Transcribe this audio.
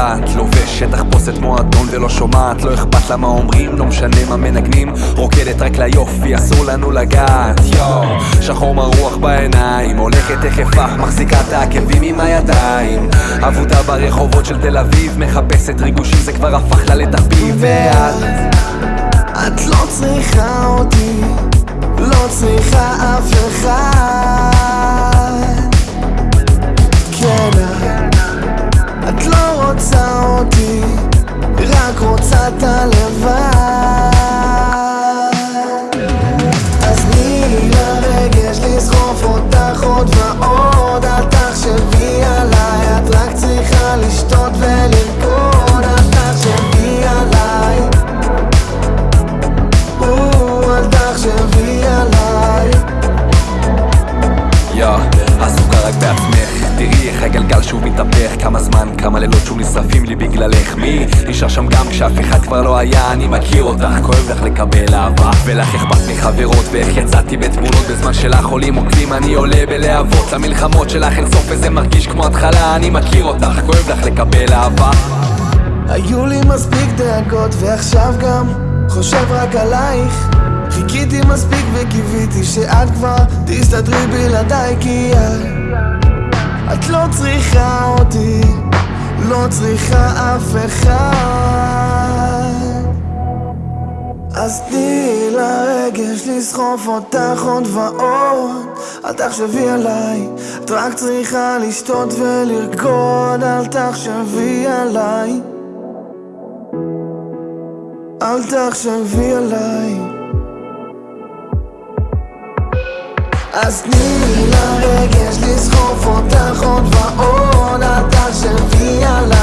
יודעת, לובשת תחפושת מועדון ולא שומעת, לא אכפת לה מה אומרים, לא משנה מה מנגנים, רוקדת רק ליופי, אסור לנו לגעת, יואו, שחור מרוח בעיניים, הולכת אח, מחזיקה את העקבים עם הידיים, אבודה ברחובות של תל אביב, מחפשת ריגושים, זה כבר הפך לה לתחביב, ואת... את לא צריכה אותי, לא צריכה אף אחד. צריכה לשתות ולרקוד, אל תחשבי עליי. או, אל תחשבי עליי. יא, עסוקה רק בעצמך. תראי איך הגלגל שוב מתהפך. כמה זמן, כמה לילות שוב נשרפים לי בגללך. מי? נשאר שם גם כשאף אחד כבר לא היה. אני מכיר אותך, כואב לך לקבל אהבה. ולך אכפת מחברות ואיך יצאתי בתמונות בזמן שלך עולים עוקבים אני עולה בלהבות. למלחמות שלך אין סוף וזה מרגיש כמו התחלה אני מכיר אותך, כואב לך לקבל אהבה. היו לי מספיק דאגות ועכשיו גם חושב רק עלייך. חיכיתי מספיק וקיוויתי שאת כבר תסתדרי בלעדיי כי את לא צריכה אותי, לא צריכה אף אחד אז תני לרגש לסחוף אותך עוד ועוד. אל תחשבי עליי, את רק צריכה לשתות ולרקוד. אל תחשבי עליי. אל תחשבי עליי. אז תני לרגש לסחוף אותך עוד ועוד. אל תחשבי עליי